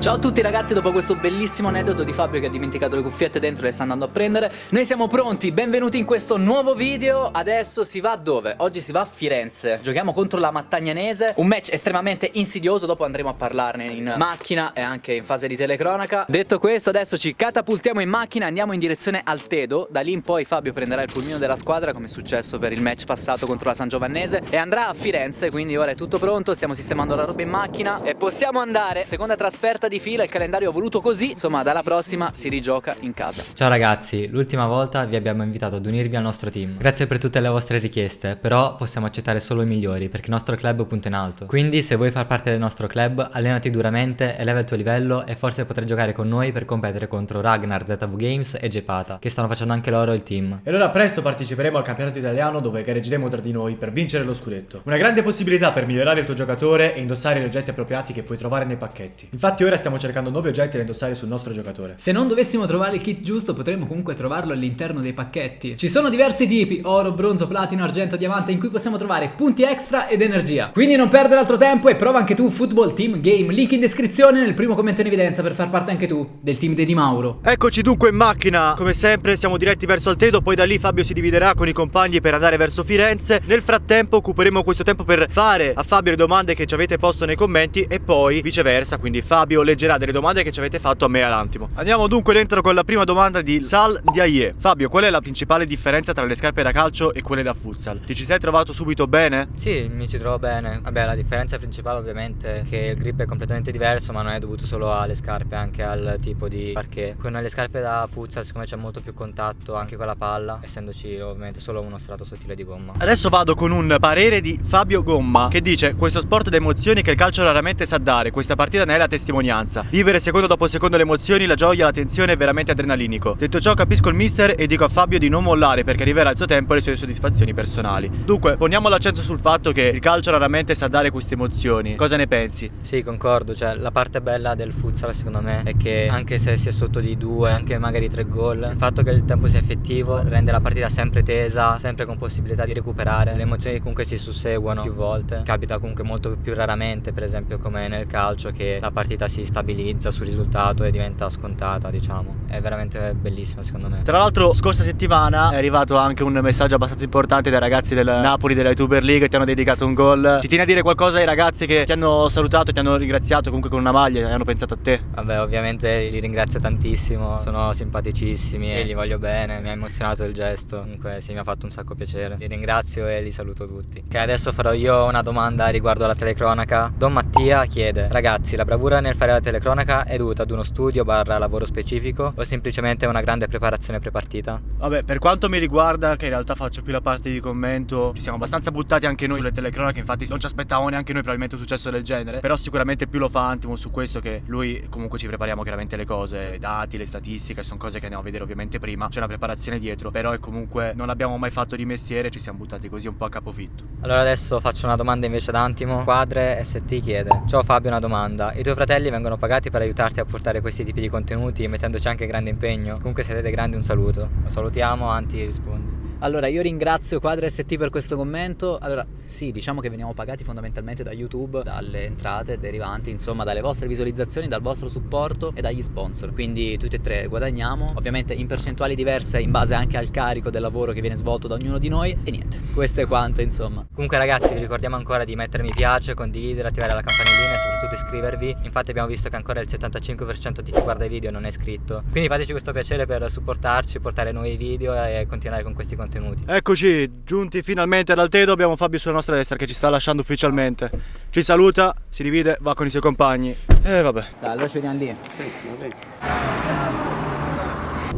Ciao a tutti ragazzi, dopo questo bellissimo aneddoto di Fabio che ha dimenticato le cuffiette dentro e le sta andando a prendere Noi siamo pronti, benvenuti in questo nuovo video. Adesso si va dove? Oggi si va a Firenze. Giochiamo contro la Mattagnanese Un match estremamente insidioso, dopo andremo a parlarne in macchina e anche in fase di telecronaca. Detto questo adesso ci catapultiamo in macchina andiamo in direzione Altedo Da lì in poi Fabio prenderà il pulmino della squadra come è successo per il match passato contro la San Giovannese E andrà a Firenze, quindi ora è tutto pronto, stiamo sistemando la roba in macchina E possiamo andare, seconda trasferta di fila, il calendario è voluto così Insomma dalla prossima si rigioca in casa Ciao ragazzi, l'ultima volta vi abbiamo invitato ad unirvi al nostro team. Grazie per tutte le vostre richieste, però possiamo accettare solo i migliori perché il nostro club punta in alto. Quindi se vuoi far parte del nostro club, allenati duramente, eleva il tuo livello e forse potrai giocare con noi per competere contro Ragnar, ZV Games e Gepata, che stanno facendo anche loro il team. E allora presto parteciperemo al campionato italiano dove gareggeremo tra di noi per vincere lo scudetto. Una grande possibilità per migliorare il tuo giocatore e indossare gli oggetti appropriati che puoi trovare nei pacchetti. Infatti ora stiamo cercando nuovi oggetti da indossare sul nostro giocatore. Se non dovessimo trovare il kit giusto potremmo comunque trovarlo all'interno dei pacchetti. Ci sono diversi tipi, oro, bronzo, platino, argento, diamante, in cui possiamo trovare punti extra ed energia. Quindi non perdere altro tempo e prova anche tu Football Team Game, link in descrizione nel primo commento in evidenza per far parte anche tu del team di Di Mauro. Eccoci dunque in macchina, come sempre siamo diretti verso Altedo, poi da lì Fabio si dividerà con i compagni per andare verso Firenze. Nel frattempo occuperemo questo tempo per fare a Fabio le domande che ci avete posto nei commenti e poi viceversa, quindi Fabio leggerà delle domande che ci avete fatto a me e all'Antimo. Andiamo dunque dentro con la prima domanda di Sal Diaye. Fabio, qual è la principale differenza tra le scarpe da calcio e quelle da futsal? Ti ci sei trovato subito bene? Sì, mi ci trovo bene. Vabbè, la differenza principale ovviamente è che il grip è completamente diverso, ma non è dovuto solo alle scarpe, anche al tipo di parquet. Con le scarpe da futsal, siccome c'è molto più contatto anche con la palla, essendoci ovviamente solo uno strato sottile di gomma. Adesso vado con un parere di Fabio Gomma che dice questo sport da emozioni che il calcio raramente sa dare, questa partita ne è la testimonianza. Vivere secondo dopo secondo le emozioni, la gioia, la tensione è veramente adrenalinico. Detto ciò capisco il mister e dico a Fabio di non mollare perché arriverà il suo tempo e le sue soddisfazioni personali. Dunque, poniamo l'accento sul fatto che il calcio raramente sa dare queste emozioni. Cosa ne pensi? Sì, concordo, cioè la parte bella del futsal secondo me è che anche se si è sotto di due, anche magari tre gol, il fatto che il tempo sia effettivo rende la partita sempre tesa, sempre con possibilità di recuperare. Le emozioni comunque si susseguono più volte. Capita comunque molto più raramente, per esempio come nel calcio, che la partita si stabilizza sul risultato e diventa scontata, diciamo. È veramente bellissimo secondo me. Tra l'altro, scorsa settimana è arrivato anche un messaggio abbastanza importante dai ragazzi del Napoli della YouTuber League. Ti hanno dedicato un gol. Ci tieni a dire qualcosa ai ragazzi che ti hanno salutato, ti hanno ringraziato comunque con una maglia e hanno pensato a te? Vabbè, ovviamente li ringrazio tantissimo, sono simpaticissimi e li voglio bene, mi ha emozionato il gesto, comunque sì, mi ha fatto un sacco piacere. Li ringrazio e li saluto tutti. Che adesso farò io una domanda riguardo alla telecronaca. Don Mattia chiede, ragazzi, la bravura nel fare la telecronaca è dovuta ad uno studio barra lavoro specifico o semplicemente una grande preparazione prepartita? Vabbè, per quanto mi riguarda, che in realtà faccio più la parte di commento, ci siamo abbastanza buttati anche noi sulle telecronache, infatti non ci aspettavamo neanche noi probabilmente un successo del genere, però sicuramente più lo fa Antimo su questo che lui comunque ci prepariamo chiaramente le cose, i dati, le statistiche, sono cose che andiamo a vedere ovviamente prima, c'è una preparazione dietro, però è comunque non abbiamo mai fatto di mestiere, ci siamo buttati così un po' a capofitto. Allora adesso faccio una domanda invece ad Antimo. Quadre ST chiede Ciao Fabio una domanda I tuoi fratelli vengono pagati per aiutarti a portare questi tipi di contenuti mettendoci anche grande impegno. Comunque siete dei grandi un saluto. Lo salutiamo Anti rispondi Allora, io ringrazio Quadra ST per questo commento. Allora, sì, diciamo che veniamo pagati fondamentalmente da YouTube, dalle entrate derivanti, insomma, dalle vostre visualizzazioni, dal vostro supporto e dagli sponsor. Quindi tutti e tre guadagniamo, ovviamente in percentuali diverse in base anche al carico del lavoro che viene svolto da ognuno di noi e niente. Questo è quanto, insomma. Comunque ragazzi vi ricordiamo ancora di mettere mi piace, condividere, attivare la campanellina e soprattutto iscrivervi Infatti abbiamo visto che ancora il 75% di chi guarda i video non è iscritto Quindi fateci questo piacere per supportarci, portare nuovi video e continuare con questi contenuti Eccoci, giunti finalmente ad Altedo, abbiamo Fabio sulla nostra destra che ci sta lasciando ufficialmente. Ci saluta, si divide, va con i suoi compagni. E vabbè. Dai, allora ci vediamo lì.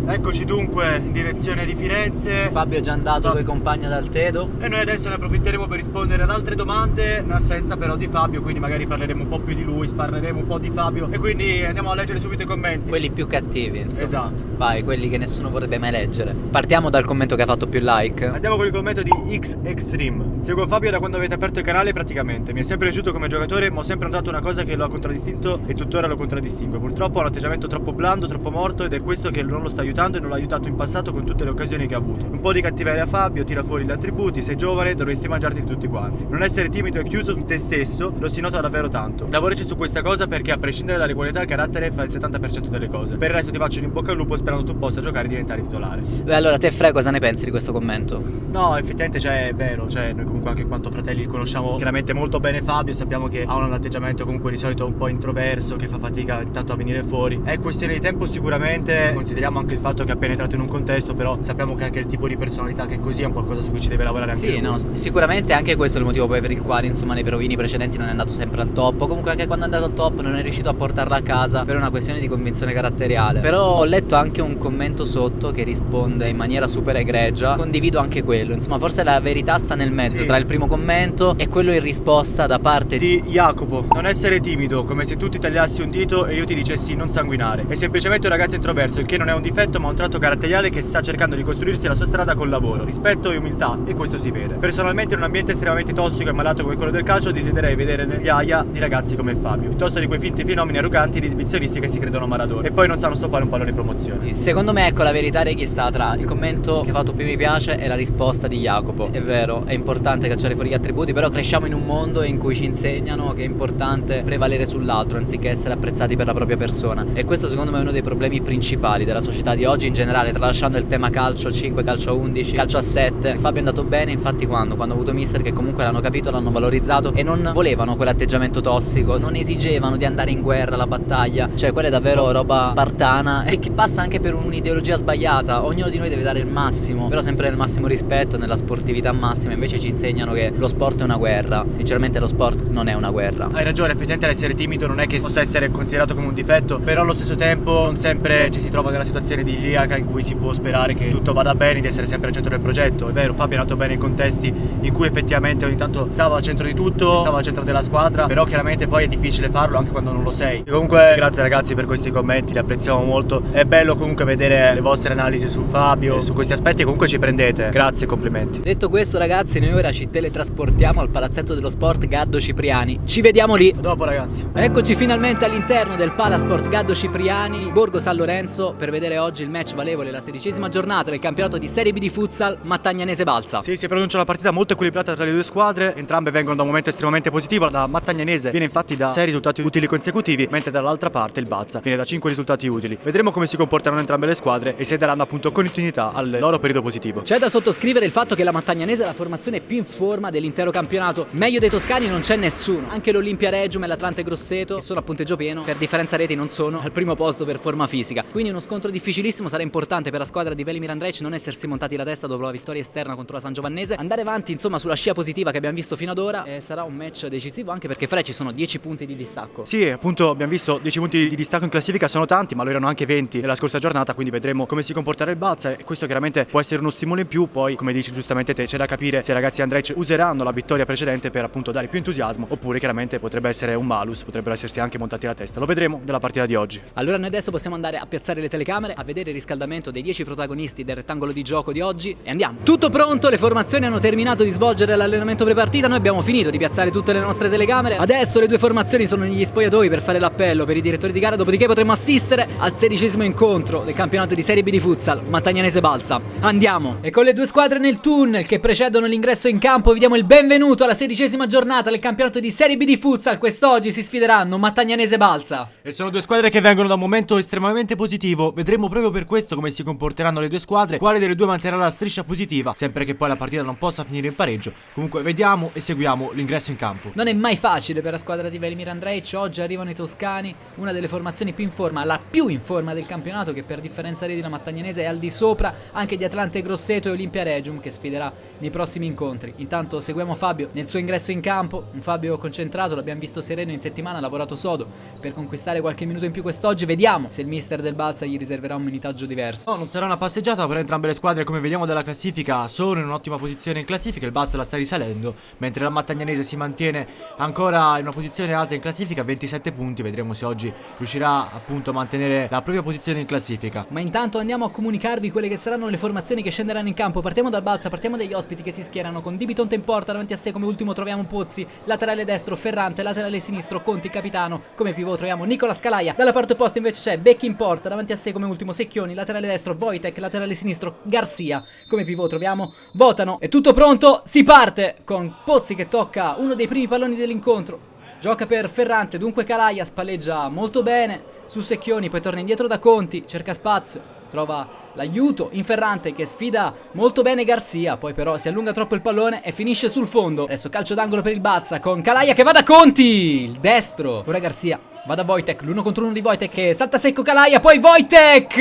Eccoci dunque in direzione di Firenze. Fabio è già andato con i compagni ad Altedo. E noi adesso ne approfitteremo per rispondere ad altre domande in assenza però di Fabio, quindi magari parleremo un po' più di lui, parleremo un po' di Fabio e quindi andiamo a leggere subito i commenti. Quelli più cattivi, insomma. Esatto. Vai, quelli che nessuno vorrebbe mai leggere. Partiamo dal commento che ha fatto più like. Andiamo con il commento di X Extreme. Seguo Fabio da quando avete aperto il canale praticamente. Mi è sempre piaciuto come giocatore, ma ho sempre notato una cosa che lo ha contraddistinto e tuttora lo contraddistingue. Purtroppo ha un atteggiamento troppo blando, troppo morto ed è questo che non lo sta aiutando e non l'ha aiutato in passato con tutte le occasioni che ha avuto. Un po' di cattiveria a Fabio, tira fuori gli attributi, sei giovane, dovresti mangiarti tutti quanti. Non essere timido e chiuso in te stesso lo si nota davvero tanto. Lavorici su questa cosa perché a prescindere dalle qualità il carattere fa il 70% delle cose. Per il resto ti faccio un in bocca al lupo sperando tu possa giocare e diventare titolare. Beh, allora te Fre cosa ne pensi di questo commento? No, effettivamente cioè, è vero, cioè noi comunque anche in quanto fratelli conosciamo chiaramente molto bene Fabio, sappiamo che ha un atteggiamento comunque di solito un po' introverso, che fa fatica intanto a venire fuori. È questione di tempo sicuramente, consideriamo anche il fatto che ha penetrato in un contesto, però sappiamo che anche il tipo di personalità che è così è un qualcosa su cui ci deve lavorare anche Sì, lui. no, sicuramente anche questo è il motivo per il quale insomma nei provini precedenti non è andato sempre al top. Comunque anche quando è andato al top non è riuscito a portarla a casa per una questione di convinzione caratteriale. Però ho letto anche un commento sotto che risponde in maniera super egregia. Condivido anche quello. Insomma, forse la verità sta nel mezzo Sì. tra il primo commento e quello in risposta da parte di Di Jacopo, non essere timido, come se tu ti tagliassi un dito e io ti dicessi non sanguinare. È semplicemente un ragazzo introverso, il che non è un difetto ma un tratto caratteriale che sta cercando di costruirsi la sua strada col lavoro, rispetto e umiltà, e questo si vede. Personalmente in un ambiente estremamente tossico e malato come quello del calcio desidererei vedere migliaia di ragazzi come Fabio, piuttosto di quei finti fenomeni arroganti ed esibizionisti che si credono Maradona e poi non sanno stoppare un pallone in promozione. Secondo me, ecco, la verità Reghi sta tra il commento che ha fatto più mi piace e la risposta di Jacopo. È vero, è importante cacciare fuori gli attributi, però cresciamo in un mondo in cui ci insegnano che è importante prevalere sull'altro anziché essere apprezzati per la propria persona. E questo secondo me è uno dei problemi principali della società di oggi in generale, tralasciando il tema calcio 5, calcio 11, calcio a 7. Fabio è andato bene, infatti quando? Quando ha avuto mister che comunque l'hanno capito, l'hanno valorizzato e non volevano quell'atteggiamento tossico, non esigevano di andare in guerra, alla battaglia, cioè quella è davvero roba spartana e che passa anche per un'ideologia sbagliata. Ognuno di noi deve dare il massimo, però sempre nel massimo rispetto, nella sportività massima. Invece ci insegnano che lo sport è una guerra. Sinceramente lo sport non è una guerra. Hai ragione, effettivamente l'essere timido non è che possa essere considerato come un difetto, però allo stesso tempo non sempre ci si trova nella situazione di iliaca in cui si può sperare che tutto vada bene, di essere sempre al centro del progetto. È vero, Fabio è nato bene in contesti in cui effettivamente ogni tanto stava al centro di tutto, stava al centro della squadra, però chiaramente poi è difficile farlo anche quando non lo sei. E comunque grazie ragazzi per questi commenti, li apprezziamo molto. È bello comunque vedere le vostre analisi su Fabio, e su questi aspetti comunque ci prendete. Grazie e complimenti. Detto questo, ragazzi, noi ora ci teletrasportiamo al palazzetto dello sport Gaddo Cipriani. Ci vediamo lì. A dopo ragazzi. Eccoci finalmente all'interno del Palasport Gaddo Cipriani, Borgo San Lorenzo, per vedere oggi il match valevole, la sedicesima giornata del campionato di Serie B di futsal Mattagnanese Balsa. Sì, si pronuncia una partita molto equilibrata tra le due squadre, entrambe vengono da un momento estremamente positivo. La Mattagnanese viene infatti da 6 risultati utili consecutivi, mentre dall'altra parte il Balsa viene da 5 risultati utili. Vedremo come si comporteranno entrambe le squadre e se daranno appunto continuità al loro periodo positivo. C'è da sottoscrivere il fatto che la Mattagnanese è la formazione più in forma dell'intero campionato. Meglio dei toscani non c'è nessuno. Anche l'Olimpia Regium e l'Atlante Grosseto, sono a punteggio pieno, per differenza reti non sono al primo posto per forma fisica. Quindi uno scontro difficilissimo sarà importante per la squadra di Velimir Andrej non essersi montati la testa dopo la vittoria esterna contro la San Giovannese. Andare avanti insomma sulla scia positiva che abbiamo visto fino ad ora e sarà un match decisivo anche perché fra ci sono 10 punti di distacco. Sì, appunto abbiamo visto 10 punti di distacco in classifica, sono tanti, ma lo erano anche 20 nella scorsa giornata, quindi vedremo come si comporterà il Balsa e questo chiaramente può essere uno stimolo in più, poi come dici giustamente te c'è da capire se i ragazzi Andrej useranno la vittoria precedente per appunto dare più entusiasmo oppure chiaramente potrebbe essere un malus, potrebbero essersi anche montati la testa. Lo vedremo nella partita di oggi. Allora noi adesso possiamo andare a piazzare le telecamere, a vedere il riscaldamento dei 10 protagonisti del rettangolo di gioco di oggi e andiamo. Tutto pronto, le formazioni hanno terminato di svolgere l'allenamento prepartita, noi abbiamo finito di piazzare tutte le nostre telecamere. Adesso le due formazioni sono negli spogliatoi per fare l'appello per i direttori di gara, dopodiché potremo assistere al sedicesimo incontro del campionato di Serie B di futsal Mattagnanese Balsa. Andiamo! E con le due squadre nel tunnel che precedono l'ingresso in campo vi diamo il benvenuto alla sedicesima giornata del campionato di Serie B di futsal. Quest'oggi si sfideranno Mattagnanese Balsa. E sono due squadre che vengono da un momento estremamente positivo. Vedremo proprio per questo come si comporteranno le due squadre, quale delle due manterrà la striscia positiva, sempre che poi la partita non possa finire in pareggio. Comunque vediamo e seguiamo l'ingresso in campo. Non è mai facile per la squadra di Velimir Andrej, oggi arrivano i toscani, una delle formazioni più in forma, la più in forma del campionato che per differenza reti la Mattagnanese è al di sopra anche di Atlante Grosseto e Olimpia Regium che sfiderà nei prossimi incontri. Intanto seguiamo Fabio nel suo ingresso in campo, un Fabio concentrato, l'abbiamo visto sereno in settimana, ha lavorato sodo per conquistare qualche minuto in più quest'oggi, vediamo se il mister del Balsa gli riserverà un minutaggio diverso. No, non sarà una passeggiata per entrambe le squadre, come vediamo dalla classifica, sono in un'ottima posizione in classifica, il Balsa la sta risalendo, mentre la Mattagnanese si mantiene ancora in una posizione alta in classifica, 27 punti, vedremo se oggi riuscirà appunto a mantenere la propria posizione in classifica. Ma intanto andiamo a comunicarvi quelle che saranno le formazioni che scenderanno in campo. Partiamo dal Balsa, partiamo dagli ospiti che si schierano con Di Bitonto in porta, davanti a sé come ultimo troviamo Pozzi, laterale destro Ferrante, laterale sinistro Conti, capitano, come pivot troviamo Nicola Scalaia, dalla parte opposta invece c'è Becchi in porta, davanti a sé come ultimo Secchioni, laterale destro Wojtek, laterale sinistro Garcia, come pivot troviamo? Votano, è tutto pronto, si parte con Pozzi che tocca uno dei primi palloni dell'incontro, Gioca per Ferrante, dunque Calaia spalleggia molto bene su Secchioni, poi torna indietro da Conti, cerca spazio, trova l'aiuto in Ferrante che sfida molto bene Garcia, poi però si allunga troppo il pallone e finisce sul fondo. Adesso calcio d'angolo per il Bazza con Calaia che va da Conti, il destro, ora Garcia Va da Wojtek, l'uno contro uno di Wojtek salta secco Calaia, poi Wojtek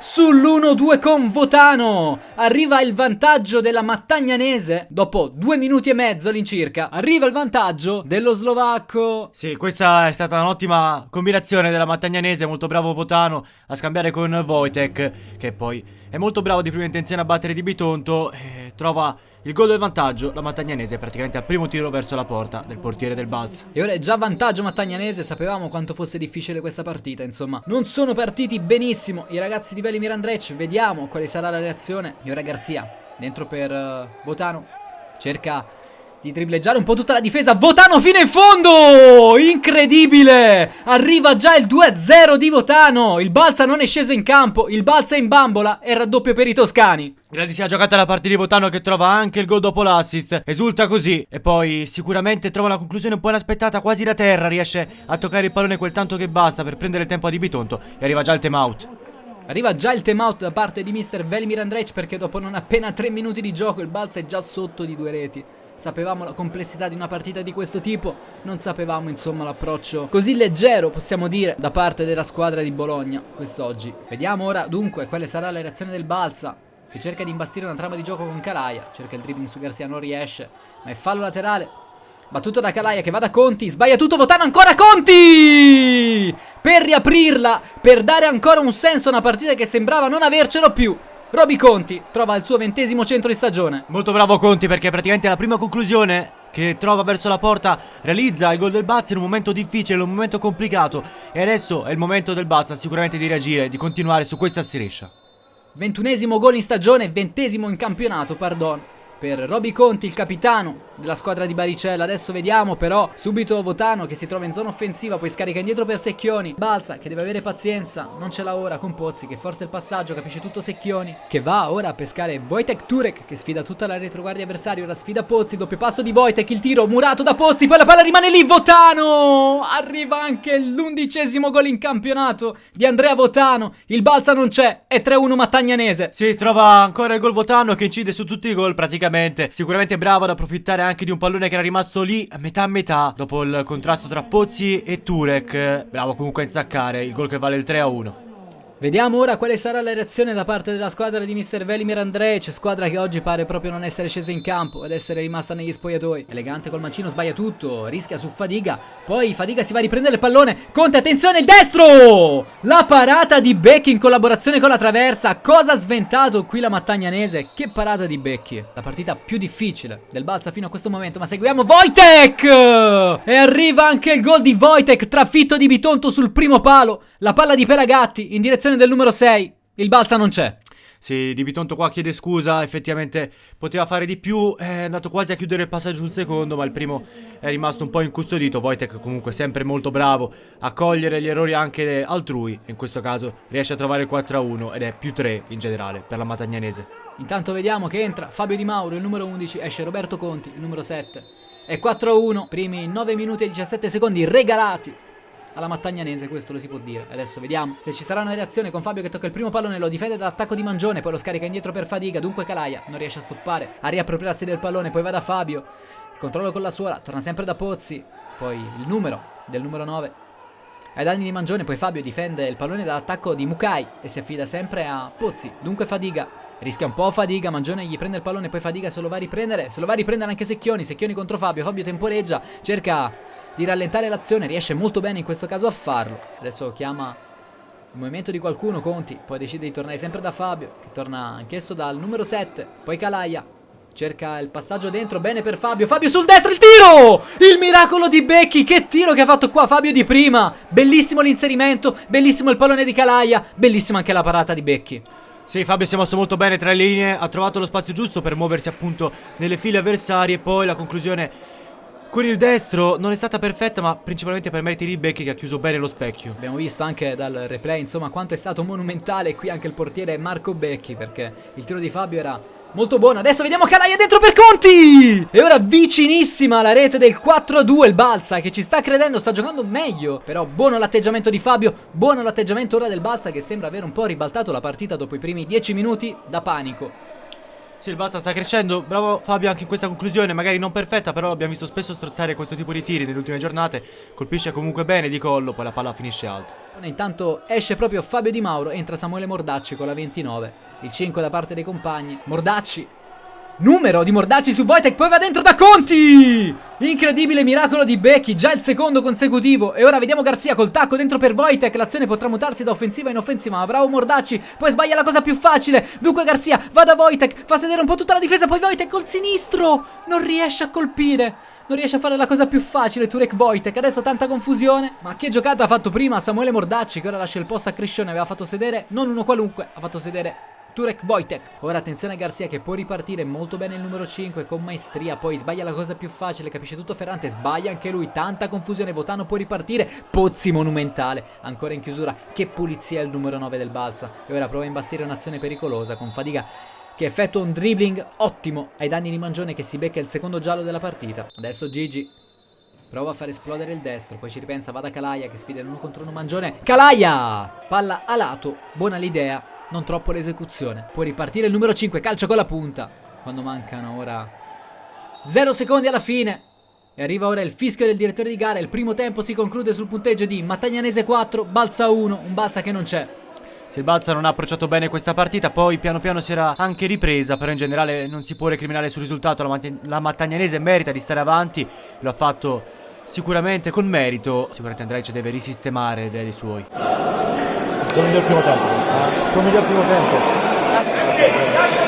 sull'1-2 con Votano. Arriva il vantaggio della Mattagnanese dopo due minuti e mezzo all'incirca. Arriva il vantaggio dello slovacco. Sì, questa è stata un'ottima combinazione della Mattagnanese, molto bravo Votano a scambiare con Wojtek, che poi è molto bravo di prima intenzione a battere di Bitonto e trova il gol del vantaggio, la Mattagnanese è praticamente al primo tiro verso la porta del portiere del Balz. E ora è già vantaggio Mattagnanese, sapevamo quanto fosse difficile questa partita, insomma. Non sono partiti benissimo i ragazzi di Velimir Andrec, vediamo quale sarà la reazione. E ora Garzia, dentro per uh, Botano, cerca di dribbleggiare un po' tutta la difesa. Votano fino in fondo! Incredibile! Arriva già il 2-0 di Votano. Il Balsa non è sceso in campo. Il Balsa è in bambola e raddoppio per i toscani. Grandissima giocata la parte di Votano che trova anche il gol dopo l'assist. Esulta così. E poi sicuramente trova una conclusione un po' inaspettata, quasi da terra. Riesce a toccare il pallone quel tanto che basta per prendere il tempo a Di Bitonto. E arriva già il time out. Arriva già il time out da parte di Mr. Velimir Andrej perché dopo non appena 3 minuti di gioco il Balsa è già sotto di due reti. Sapevamo la complessità di una partita di questo tipo, non sapevamo insomma l'approccio così leggero, possiamo dire, da parte della squadra di Bologna quest'oggi. Vediamo ora dunque quale sarà la reazione del Balsa, che cerca di imbastire una trama di gioco con Calaia, cerca il dribbling su Garcia, non riesce, ma è fallo laterale. Battuto da Calaia che va da Conti, sbaglia tutto, Votano ancora Conti! Per riaprirla, per dare ancora un senso a una partita che sembrava non avercelo più. Roby Conti trova il suo ventesimo centro di stagione. Molto bravo Conti perché praticamente la prima conclusione che trova verso la porta realizza il gol del Bazza in un momento difficile, in un momento complicato e adesso è il momento del Bazza sicuramente di reagire, di continuare su questa striscia. Ventunesimo gol in stagione, ventesimo in campionato, pardon per Roby Conti, il capitano della squadra di Baricella. Adesso vediamo però subito Votano che si trova in zona offensiva, poi scarica indietro per Secchioni. Balza che deve avere pazienza, non ce l'ha ora con Pozzi che forza il passaggio, capisce tutto Secchioni. Che va ora a pescare Wojtek Turek che sfida tutta la retroguardia avversaria. Ora sfida Pozzi, doppio passo di Wojtek, il tiro murato da Pozzi, poi la palla rimane lì. Votano! Arriva anche l'undicesimo gol in campionato di Andrea Votano. Il Balza non c'è, è 3-1 Mattagnanese. Si trova ancora il gol Votano che incide su tutti i gol praticamente Sicuramente bravo ad approfittare anche di un pallone che era rimasto lì a metà a metà Dopo il contrasto tra Pozzi e Turek. Bravo comunque a insaccare il gol che vale il 3 a 1 Vediamo ora quale sarà la reazione da parte della squadra di Mr. Velimir Andrej, squadra che oggi pare proprio non essere scesa in campo ed essere rimasta negli spogliatoi. Elegante col mancino, sbaglia tutto, rischia su Fadiga, poi Fadiga si va a riprendere il pallone, Conte attenzione il destro! La parata di Becchi in collaborazione con la traversa, cosa ha sventato qui la Mattagnanese? Che parata di Becchi, la partita più difficile del Balsa fino a questo momento, ma seguiamo Wojtek! E arriva anche il gol di Wojtek, trafitto di Bitonto sul primo palo, la palla di Pelagatti in direzione del numero 6. Il Balsa non c'è. Sì, Di Bitonto qua chiede scusa, effettivamente poteva fare di più, è andato quasi a chiudere il passaggio sul secondo, ma il primo è rimasto un po' incustodito. Wojtek comunque sempre molto bravo a cogliere gli errori anche altrui, in questo caso riesce a trovare il 4-1 ed è più 3 in generale per la Matagnanese. Intanto vediamo che entra Fabio Di Mauro, il numero 11, esce Roberto Conti, il numero 7. È 4-1, primi 9 minuti e 17 secondi regalati alla Mattagnanese, questo lo si può dire. Adesso vediamo. Se ci sarà una reazione con Fabio che tocca il primo pallone, lo difende dall'attacco di Mangione, poi lo scarica indietro per Fadiga, dunque Calaia non riesce a stoppare, a riappropriarsi del pallone, poi va da Fabio, il controllo con la suola, torna sempre da Pozzi, poi il numero del numero 9 ai danni di Mangione, poi Fabio difende il pallone dall'attacco di Mukai e si affida sempre a Pozzi, dunque Fadiga Rischia un po' Fadiga, Mangione gli prende il pallone, poi Fadiga se lo va a riprendere, se lo va a riprendere anche Secchioni, Secchioni contro Fabio, Fabio temporeggia, cerca di rallentare l'azione, riesce molto bene in questo caso a farlo. Adesso chiama il movimento di qualcuno, Conti, poi decide di tornare sempre da Fabio, che torna anch'esso dal numero 7, poi Calaia. Cerca il passaggio dentro, bene per Fabio, Fabio sul destro, il tiro! Il miracolo di Becchi, che tiro che ha fatto qua Fabio di prima! Bellissimo l'inserimento, bellissimo il pallone di Calaia, bellissima anche la parata di Becchi. Sì, Fabio si è mosso molto bene tra le linee, ha trovato lo spazio giusto per muoversi appunto nelle file avversarie, poi la conclusione con il destro non è stata perfetta, ma principalmente per meriti di Becchi che ha chiuso bene lo specchio. Abbiamo visto anche dal replay, insomma, quanto è stato monumentale qui anche il portiere Marco Becchi, perché il tiro di Fabio era molto buono. Adesso vediamo Calaia dentro per Conti! E ora vicinissima alla rete del 4-2 il Balsa, che ci sta credendo, sta giocando meglio. Però buono l'atteggiamento di Fabio, buono l'atteggiamento ora del Balsa, che sembra aver un po' ribaltato la partita dopo i primi 10 minuti da panico. Sì, il Balsa sta crescendo, bravo Fabio anche in questa conclusione, magari non perfetta, però abbiamo visto spesso strozzare questo tipo di tiri nelle ultime giornate, colpisce comunque bene di collo, poi la palla finisce alta. Intanto esce proprio Fabio Di Mauro, entra Samuele Mordacci con la 29, il 5 da parte dei compagni, Mordacci Numero di Mordacci su Wojtek, poi va dentro da Conti! Incredibile miracolo di Becky, già il secondo consecutivo. E ora vediamo Garzia col tacco dentro per Wojtek. L'azione potrà mutarsi da offensiva in offensiva, ma bravo Mordacci. Poi sbaglia la cosa più facile. Dunque Garzia va da Wojtek, fa sedere un po' tutta la difesa, poi Wojtek col sinistro. Non riesce a colpire. Non riesce a fare la cosa più facile Turek Wojtek Adesso tanta confusione Ma che giocata ha fatto prima Samuele Mordacci Che ora lascia il posto a Criscione Aveva fatto sedere Non uno qualunque Ha fatto sedere Turek Wojtek. Ora attenzione a Garzia che può ripartire molto bene il numero 5 con maestria. Poi sbaglia la cosa più facile, capisce tutto Ferrante. Sbaglia anche lui. Tanta confusione. Votano può ripartire. Pozzi monumentale. Ancora in chiusura. Che pulizia il numero 9 del Balsa. E ora prova a imbastire un'azione pericolosa con Fadiga che effettua un dribbling ottimo ai danni di Mangione che si becca il secondo giallo della partita. Adesso Gigi Prova a far esplodere il destro, poi ci ripensa, va da Calaia che sfida l'uno contro uno mangione. Calaia! Palla a lato, buona l'idea, non troppo l'esecuzione. Può ripartire il numero 5, calcio con la punta. Quando mancano ora 0 secondi alla fine. E arriva ora il fischio del direttore di gara. Il primo tempo si conclude sul punteggio di Mattagnanese 4, Balsa 1, un Balsa che non c'è. Se il Balsa non ha approcciato bene questa partita, poi piano piano si era anche ripresa, però in generale non si può recriminare sul risultato, la, la Mattagnanese merita di stare avanti, lo ha fatto sicuramente con merito, sicuramente Andrej deve risistemare dei suoi. Tuo miglior primo tempo. Eh? Tuo miglior primo tempo.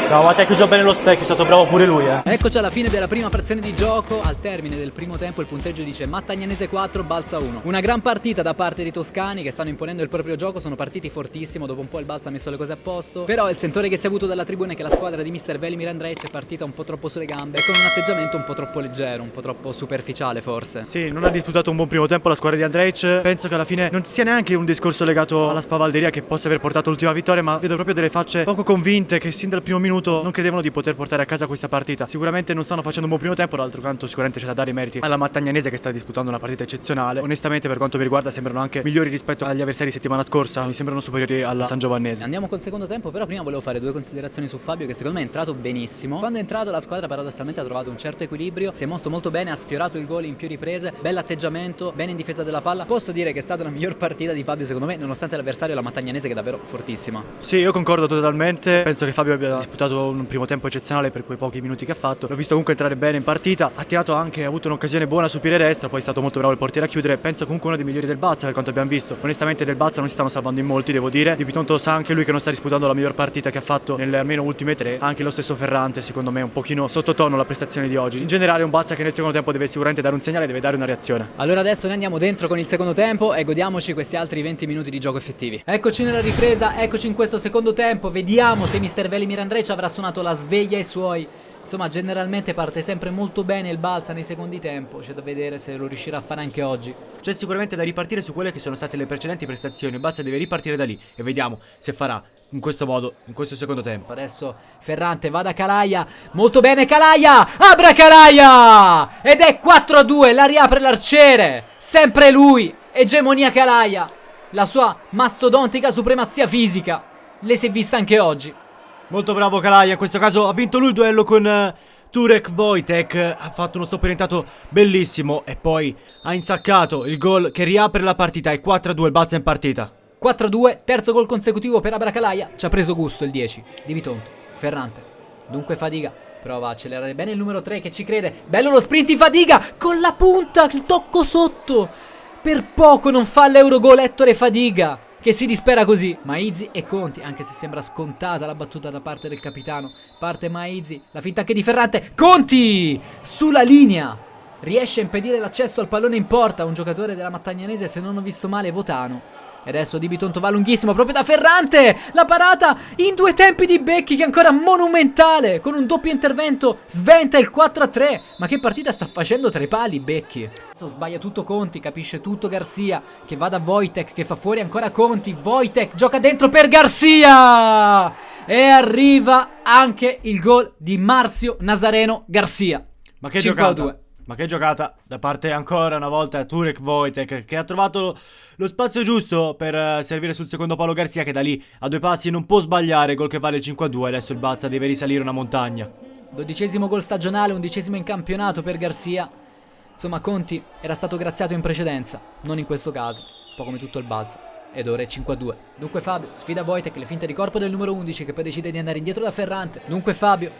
No, ma ti ha chiuso bene lo specchio, è stato bravo pure lui, eh. Eccoci alla fine della prima frazione di gioco. Al termine del primo tempo il punteggio dice Mattagnanese 4, Balsa 1. Una gran partita da parte dei toscani che stanno imponendo il proprio gioco, sono partiti fortissimo, dopo un po' il Balsa ha messo le cose a posto. Però il sentore che si è avuto dalla tribuna è che la squadra di Mr. Velimir Andrej è partita un po' troppo sulle gambe, con un atteggiamento un po' troppo leggero, un po' troppo superficiale forse. Sì, non ha disputato un buon primo tempo la squadra di Andrej. Penso che alla fine non sia neanche un discorso legato alla spavalderia che possa aver portato l'ultima vittoria, ma vedo proprio delle facce poco convinte che sin dal primo minuto non credevano di poter portare a casa questa partita. Sicuramente non stanno facendo un buon primo tempo, d'altro canto sicuramente c'è da dare i meriti alla Mattagnanese che sta disputando una partita eccezionale. Onestamente per quanto mi riguarda sembrano anche migliori rispetto agli avversari settimana scorsa, mi sembrano superiori alla San Giovannese. Andiamo col secondo tempo, però prima volevo fare due considerazioni su Fabio che secondo me è entrato benissimo. Quando è entrato la squadra paradossalmente ha trovato un certo equilibrio, si è mosso molto bene, ha sfiorato il gol in più riprese, bell'atteggiamento, bene in difesa della palla. Posso dire che è stata la miglior partita di Fabio secondo me, nonostante l'avversario la Mattagnanese che è davvero fortissima. Sì, io concordo totalmente, penso che Fabio abbia disputato un primo tempo eccezionale per quei pochi minuti che ha fatto. L'ho visto comunque entrare bene in partita, ha tirato anche, ha avuto un'occasione buona su piede destra, poi è stato molto bravo il portiere a chiudere. Penso comunque uno dei migliori del Bazza per quanto abbiamo visto. Onestamente del Bazza non si stanno salvando in molti, devo dire. Di Bitonto sa anche lui che non sta disputando la miglior partita che ha fatto nelle almeno ultime tre. Anche lo stesso Ferrante, secondo me, un pochino sottotono la prestazione di oggi. In generale un Bazza che nel secondo tempo deve sicuramente dare un segnale, deve dare una reazione. Allora adesso noi andiamo dentro con il secondo tempo e godiamoci questi altri 20 minuti di gioco effettivi. Eccoci nella ripresa, eccoci in questo secondo tempo. Vediamo se Mr. Velimir Andrej avrà suonato la sveglia ai suoi Insomma, generalmente parte sempre molto bene il Balsa nei secondi tempo. C'è da vedere se lo riuscirà a fare anche oggi. C'è sicuramente da ripartire su quelle che sono state le precedenti prestazioni. Il Balsa deve ripartire da lì e vediamo se farà in questo modo, in questo secondo tempo. Adesso Ferrante va da Calaia. Molto bene Calaia! Abra Calaia! Ed è 4-2, la riapre l'arciere. Sempre lui. Egemonia Calaia. La sua mastodontica supremazia fisica. Le si è vista anche oggi. Molto bravo Kalaja, in questo caso ha vinto lui il duello con uh, Turek Wojtek, ha fatto uno stop orientato bellissimo e poi ha insaccato il gol che riapre la partita, è 4-2 il Balza in partita. 4-2, terzo gol consecutivo per Abracalaia, ci ha preso gusto il 10 di Bitonto, Ferrante, dunque Fadiga, prova a accelerare bene il numero 3 che ci crede, bello lo sprint in Fadiga, con la punta, il tocco sotto, per poco non fa l'Eurogol Ettore Fadiga che si dispera così. Maizi e Conti, anche se sembra scontata la battuta da parte del capitano. Parte Maizi, la finta anche di Ferrante. Conti! Sulla linea! Riesce a impedire l'accesso al pallone in porta un giocatore della Mattagnanese, se non ho visto male, Votano. E adesso Di Bitonto va lunghissimo proprio da Ferrante. La parata in due tempi di Becchi che è ancora monumentale. Con un doppio intervento sventa il 4-3. Ma che partita sta facendo tra i pali Becchi? Adesso sbaglia tutto Conti, capisce tutto Garcia. Che va da Wojtek, che fa fuori ancora Conti. Wojtek gioca dentro per Garcia. E arriva anche il gol di Marzio Nazareno Garcia. Ma che 5 a giocata! 2. Ma che giocata da parte ancora una volta Turek Wojtek che ha trovato lo spazio giusto per eh, servire sul secondo palo Garzia che da lì a due passi non può sbagliare, gol che vale il 5 a 2, adesso il Balsa deve risalire una montagna. Dodicesimo gol stagionale, undicesimo in campionato per Garcia. Insomma, Conti era stato graziato in precedenza, non in questo caso, un po' come tutto il Balsa. Ed ora è 5 a 2. Dunque Fabio sfida Wojtek, le finte di corpo del numero 11 che poi decide di andare indietro da Ferrante. Dunque Fabio,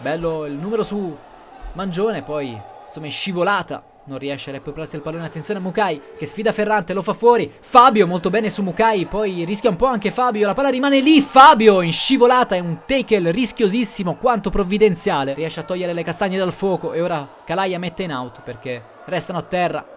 bello il numero su Mangione, poi insomma è scivolata. Non riesce a recuperarsi il pallone. Attenzione a Mukai che sfida Ferrante, lo fa fuori. Fabio molto bene su Mukai. Poi rischia un po' anche Fabio. La palla rimane lì. Fabio in scivolata. È un tackle rischiosissimo quanto provvidenziale. Riesce a togliere le castagne dal fuoco. E ora Calaia mette in out perché restano a terra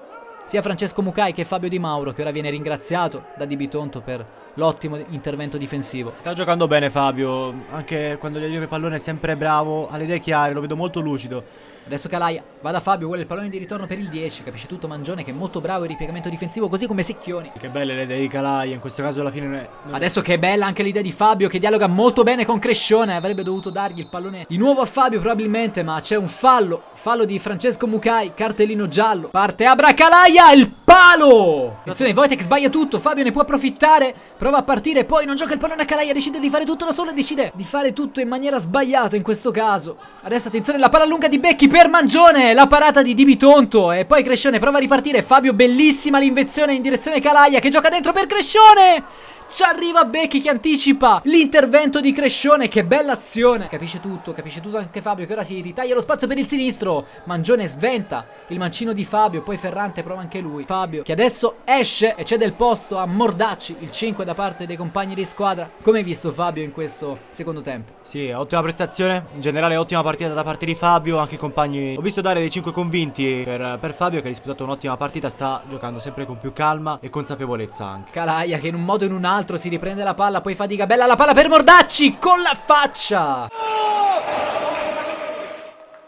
sia Francesco Mukai che Fabio Di Mauro che ora viene ringraziato da Di Bitonto per l'ottimo intervento difensivo. Sta giocando bene Fabio, anche quando gli arriva il pallone è sempre bravo, ha le idee chiare, lo vedo molto lucido. Adesso Calaia va da Fabio, vuole il pallone di ritorno per il 10, capisce tutto Mangione che è molto bravo in ripiegamento difensivo così come Secchioni. Che belle le idee di Calaia, in questo caso alla fine non è... non è- Adesso che è bella anche l'idea di Fabio che dialoga molto bene con Crescione, avrebbe dovuto dargli il pallone di nuovo a Fabio probabilmente, ma c'è un fallo, fallo di Francesco Mukai, cartellino giallo, parte Abra Calaia, il palo! Attenzione, Wojtek sbaglia tutto, Fabio ne può approfittare, prova a partire, poi non gioca il pallone a Calaia, decide di fare tutto da solo decide di fare tutto in maniera sbagliata in questo caso. Adesso attenzione, la palla lunga di Becchi per Mangione, la parata di Di Bitonto e poi Crescione prova a ripartire, Fabio bellissima l'invenzione in direzione Calaia che gioca dentro per Crescione! Ci arriva Becchi che anticipa l'intervento di Crescione, che bella azione. Capisce tutto, capisce tutto anche Fabio che ora si ritaglia lo spazio per il sinistro. Mangione sventa il mancino di Fabio, poi Ferrante prova anche lui. Fabio che adesso esce e cede il posto a Mordacci, il 5 da parte dei compagni di squadra. Come hai visto Fabio in questo secondo tempo? Sì, ottima prestazione, in generale ottima partita da parte di Fabio, anche i compagni... Ho visto dare dei 5 convinti per, per Fabio che ha disputato un'ottima partita, sta giocando sempre con più calma e consapevolezza anche. Calaia che in un modo o in un altro si riprende la palla, poi fatica bella la palla per Mordacci con la faccia.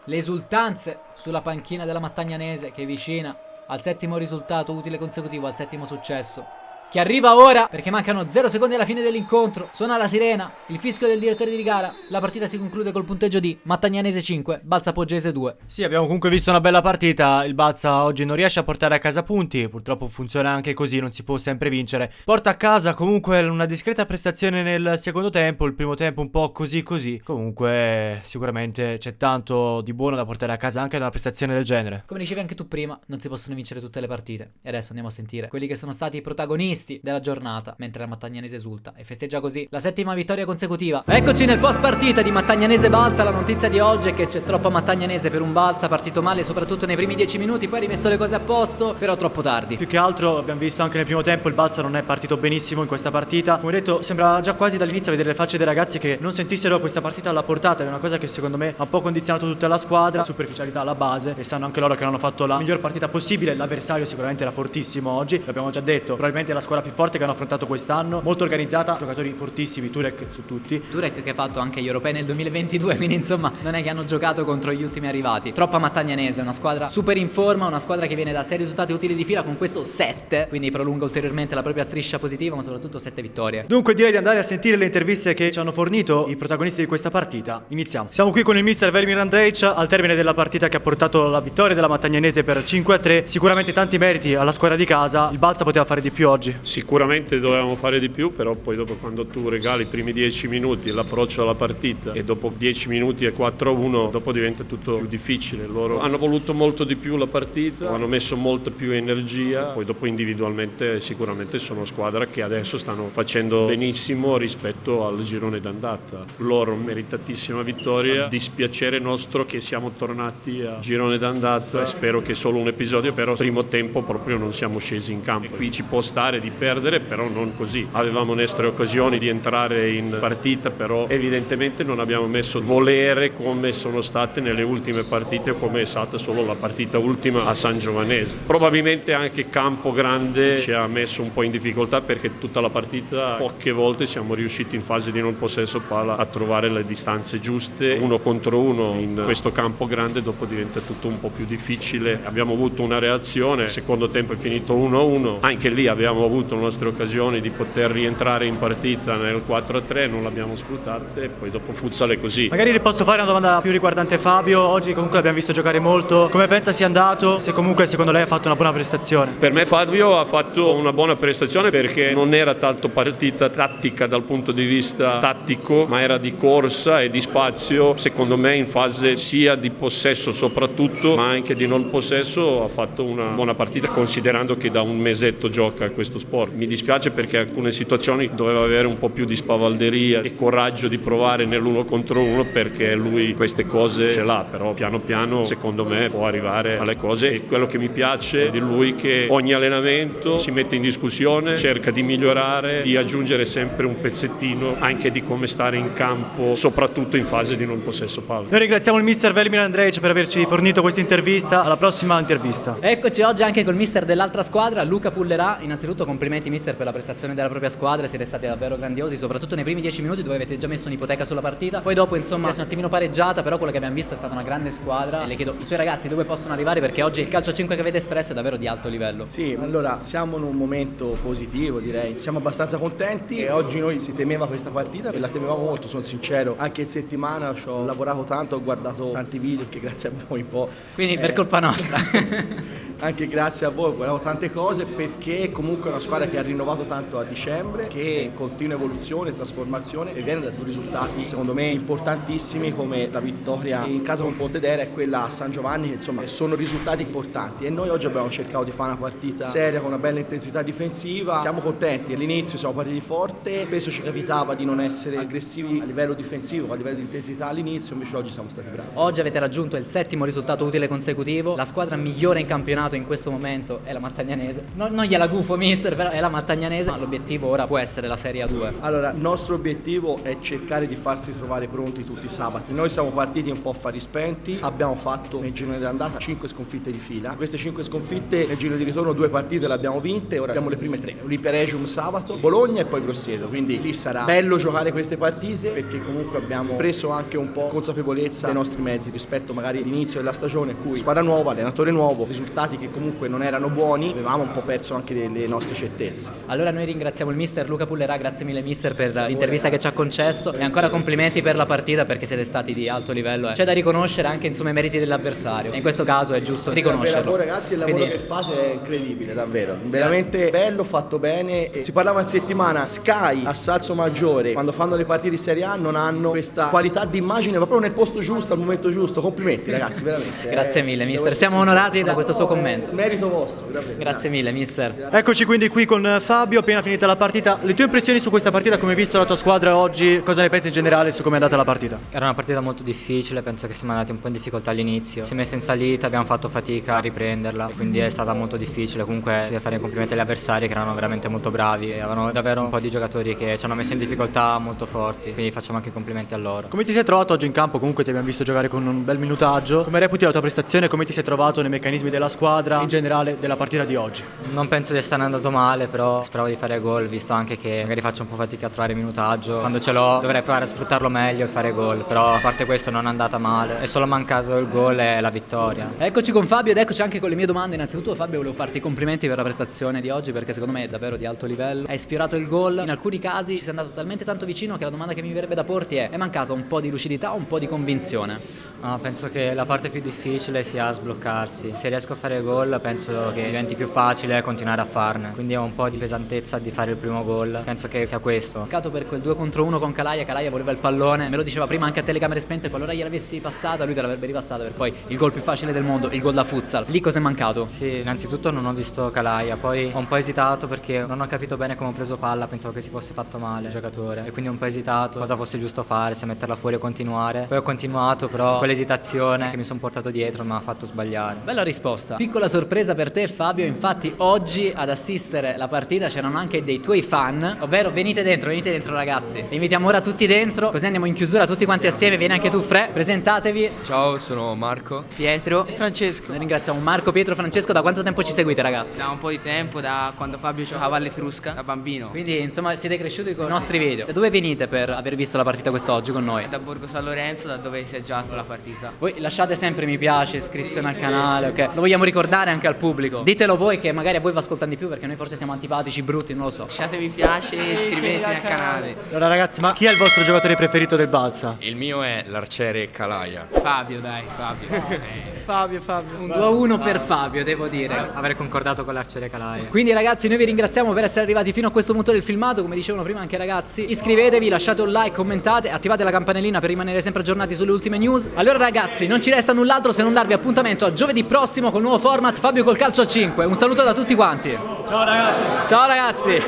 Le esultanze sulla panchina della Mattagnanese che è vicina al settimo risultato utile consecutivo, al settimo successo. Che arriva ora perché mancano 0 secondi alla fine dell'incontro. Suona la sirena, il fischio del direttore di gara. La partita si conclude col punteggio di Mattagnanese 5, Balsa Poggese 2. Sì, abbiamo comunque visto una bella partita. Il Balsa oggi non riesce a portare a casa punti. Purtroppo funziona anche così, non si può sempre vincere. Porta a casa comunque una discreta prestazione nel secondo tempo. Il primo tempo un po' così così. Comunque, sicuramente c'è tanto di buono da portare a casa anche da una prestazione del genere. Come dicevi anche tu prima, non si possono vincere tutte le partite. E adesso andiamo a sentire quelli che sono stati i protagonisti della giornata, mentre la Mattagnanese esulta e festeggia così la settima vittoria consecutiva. Eccoci nel post partita di Mattagnanese Balsa. La notizia di oggi è che c'è troppa Mattagnanese per un Balsa, partito male soprattutto nei primi 10 minuti, poi ha rimesso le cose a posto, però troppo tardi. Più che altro abbiamo visto anche nel primo tempo il Balsa non è partito benissimo in questa partita. Come detto, sembra già quasi dall'inizio vedere le facce dei ragazzi che non sentissero questa partita alla portata. È una cosa che secondo me ha un po' condizionato tutta la squadra. Superficialità alla base. E sanno anche loro che non hanno fatto la miglior partita possibile. L'avversario sicuramente era fortissimo oggi. L'abbiamo già detto. Probabilmente la squadra più forte che hanno affrontato quest'anno. Molto organizzata, giocatori fortissimi, Turek su tutti. Turek che ha fatto anche gli europei nel 2022, quindi insomma non è che hanno giocato contro gli ultimi arrivati. Troppa Mattagnanese, una squadra super in forma, una squadra che viene da 6 risultati utili di fila con questo 7, quindi prolunga ulteriormente la propria striscia positiva, ma soprattutto 7 vittorie. Dunque direi di andare a sentire le interviste che ci hanno fornito i protagonisti di questa partita. Iniziamo. Siamo qui con il mister Velimir Andrej al termine della partita che ha portato la vittoria della Mattagnanese per 5-3. Sicuramente tanti meriti alla squadra di casa. Il Balsa poteva fare di più oggi. Sicuramente dovevamo fare di più, però poi dopo quando tu regali i primi 10 minuti e l'approccio alla partita e dopo 10 minuti e 4-1, dopo diventa tutto più difficile. Loro hanno voluto molto di più la partita, hanno messo molta più energia, poi dopo individualmente sicuramente sono squadra che adesso stanno facendo benissimo rispetto al girone d'andata. Loro meritatissima vittoria, dispiacere nostro che siamo tornati a girone d'andata e spero che solo un episodio, però primo tempo proprio non siamo scesi in campo. Qui ci può stare di perdere, però non così. Avevamo nostre occasioni di entrare in partita, però evidentemente non abbiamo messo volere come sono state nelle ultime partite o come è stata solo la partita ultima a San Giovanese. Probabilmente anche Campo Grande ci ha messo un po' in difficoltà perché tutta la partita poche volte siamo riusciti in fase di non possesso palla a trovare le distanze giuste, uno contro uno in questo campo grande dopo diventa tutto un po' più difficile. Abbiamo avuto una reazione, il secondo tempo è finito 1-1, anche lì abbiamo avuto le nostre occasioni di poter rientrare in partita nel 4-3, non l'abbiamo sfruttata e poi dopo futsal è così. Magari posso fare una domanda più riguardante Fabio, oggi comunque l'abbiamo visto giocare molto, come pensa sia andato, se comunque secondo lei ha fatto una buona prestazione? Per me Fabio ha fatto una buona prestazione perché non era tanto partita tattica dal punto di vista tattico, ma era di corsa e di spazio, secondo me in fase sia di possesso soprattutto, ma anche di non possesso ha fatto una buona partita considerando che da un mesetto gioca questo sport. Mi dispiace perché alcune situazioni doveva avere un po' più di spavalderia e coraggio di provare nell'uno contro uno perché lui queste cose ce l'ha, però piano piano secondo me può arrivare alle cose e quello che mi piace di lui è che ogni allenamento si mette in discussione, cerca di migliorare, di aggiungere sempre un pezzettino anche di come stare in campo, soprattutto in fase di non possesso palla. Noi ringraziamo il mister Velimir Andrej per averci fornito questa intervista, alla prossima intervista. Eccoci oggi anche col mister dell'altra squadra, Luca Pullerà. Innanzitutto complimenti mister per la prestazione della propria squadra, siete stati davvero grandiosi, soprattutto nei primi dieci minuti dove avete già messo un'ipoteca sulla partita. Poi dopo insomma è un attimino pareggiata, però quello che abbiamo visto è stata una grande squadra. E le chiedo i suoi ragazzi dove possono arrivare perché oggi il calcio a 5 che avete espresso è davvero di alto livello. Sì, allora siamo in un momento positivo direi, siamo abbastanza contenti e oggi noi si temeva questa partita e la temevamo molto, sono sincero, anche in settimana ci ho lavorato tanto, ho guardato tanti video che grazie a voi un po'. Quindi per colpa nostra. anche grazie a voi, guardavo tante cose perché comunque è una squadra che ha rinnovato tanto a dicembre, che è in continua evoluzione, trasformazione e viene da due risultati secondo me importantissimi come la vittoria in casa con Pontedera e quella a San Giovanni, che insomma sono risultati importanti. E noi oggi abbiamo cercato di fare una partita seria con una bella intensità difensiva, siamo contenti, all'inizio siamo partiti forte, spesso ci capitava di non essere aggressivi a livello difensivo, a livello di intensità all'inizio, invece oggi siamo stati bravi. Oggi avete raggiunto il settimo risultato utile consecutivo, la squadra migliore in campionato in questo momento è la Mattagnanese. No, non gliela gufo mister, però è la Mattagnanese, ma l'obiettivo ora può essere la Serie A2. Allora, il nostro obiettivo è cercare di farsi trovare pronti tutti i sabati. Noi siamo partiti un po' a fari spenti, abbiamo fatto nel girone d'andata 5 sconfitte di fila. Queste 5 sconfitte nel giro di ritorno due partite le abbiamo vinte, ora abbiamo le prime tre. L'Iperegium sabato, Bologna e poi Grosseto. Quindi lì sarà bello giocare queste partite perché comunque abbiamo preso anche un po' consapevolezza dei nostri mezzi rispetto magari all'inizio della stagione in cui squadra nuova, allenatore nuovo, risultati che comunque non erano buoni, avevamo un po' perso anche le nostre certezze. Allora noi ringraziamo il mister Luca Pullerà, grazie mille mister per l'intervista che ci ha concesso e ancora complimenti per la partita perché siete stati di alto livello. Eh. C'è da riconoscere anche insomma i meriti dell'avversario e in questo caso è giusto riconoscerlo. Il lavoro ragazzi, il lavoro Quindi- che fate è incredibile davvero, veramente bello, fatto bene. E si parlava in settimana, Sky a Salso Maggiore, quando fanno le partite di Serie A non hanno questa qualità di immagine proprio nel posto giusto, al momento giusto. Complimenti ragazzi, veramente. Grazie Eh, mille, devo mister. Siamo onorati da questo suo commento. Merito vostro, davvero. Grazie mille mister. Eccoci quindi qui con Fabio, appena finita la partita. Le tue impressioni su questa partita, come hai visto la tua squadra oggi, cosa ne pensi in generale su come è andata la partita? Era una partita molto difficile, penso che siamo andati un po' in difficoltà all'inizio. Si è messa in salita, abbiamo fatto fatica a riprenderla, quindi è stata molto difficile. Comunque si deve fare i complimenti agli avversari che erano veramente molto bravi e avevano davvero un po' di giocatori che ci hanno messo in difficoltà molto forti, quindi facciamo anche i complimenti a loro. Come ti sei trovato oggi in campo? Comunque ti abbiamo visto giocare con un bel minutaggio. Come reputi la tua prestazione? Come ti sei trovato nei meccanismi della squadra, in generale della partita di oggi? Non penso di essere andato male, però speravo di fare gol, visto anche che magari faccio un po' fatica a trovare minutaggio. Quando ce l'ho dovrei provare a sfruttarlo meglio e fare gol, però a parte questo non è andata male. È solo mancato il gol e la vittoria. Eccoci con Fabio ed eccoci anche con le mie domande. Innanzitutto Fabio volevo farti i complimenti per la prestazione di oggi perché secondo me è davvero di alto livello. Hai sfiorato il gol, in alcuni casi ci sei andato talmente tanto vicino che la domanda che mi verrebbe da porti è è mancata un po' di lucidità o un po' di convinzione? No, penso che la parte più difficile sia sbloccarsi. Se riesco a fare gol penso che diventi più facile continuare a farne. Quindi ho un po' di pesantezza di fare il primo gol. Penso che sia questo. Peccato per quel 2 contro 1 con Calaia, Calaia voleva il pallone, me lo diceva prima anche a telecamere spente, qualora gliel'avessi passata lui te l'avrebbe ripassata per poi il gol più facile del mondo, il gol da futsal. Lì cosa è mancato? Sì, innanzitutto non ho visto Calaia, poi ho un po' esitato perché non ho capito bene come ho preso palla, pensavo che si fosse fatto male il giocatore e quindi ho un po' esitato cosa fosse giusto fare, se metterla fuori o continuare. Poi ho continuato, però l'esitazione che mi sono portato dietro mi ha fatto sbagliare. Bella risposta. Piccola sorpresa per te Fabio, infatti oggi ad assistere la partita c'erano anche dei tuoi fan, ovvero venite dentro, venite dentro ragazzi. Li invitiamo ora tutti dentro, così andiamo in chiusura tutti quanti assieme, vieni anche tu Fre, presentatevi. Ciao, sono Marco. Pietro e Francesco. Noi ringraziamo Marco, Pietro, Francesco, da quanto tempo ci seguite ragazzi? Da un po' di tempo, da quando Fabio giocava all'Etrusca, da bambino. Quindi insomma siete cresciuti con i nostri video. Da dove venite per aver visto la partita quest'oggi con noi? Da Borgo San Lorenzo, da dove si è giocato la partita. Voi lasciate sempre mi piace, iscrizione al canale, ok? Lo vogliamo ricordare anche al pubblico. Ditelo voi che magari a voi vi ascoltano di più perché noi forse siamo antipatici, brutti, non lo so. Lasciate mi piace e iscrivetevi al canale. Allora ragazzi, ma chi è il vostro giocatore preferito del Balsa? Il mio è l'arciere Calaia. Fabio, dai, Fabio. Fabio, Fabio. Un 2 a 1 per Fabio, devo dire. Aver concordato con l'arciere Calaia. Quindi ragazzi noi vi ringraziamo per essere arrivati fino a questo punto del filmato Come dicevano prima anche ragazzi Iscrivetevi, lasciate un like, commentate Attivate la campanellina per rimanere sempre aggiornati sulle ultime news Allora ragazzi non ci resta null'altro se non darvi appuntamento a giovedì prossimo Col nuovo format Fabio col calcio a 5 Un saluto da tutti quanti. Ciao ragazzi! Ciao ragazzi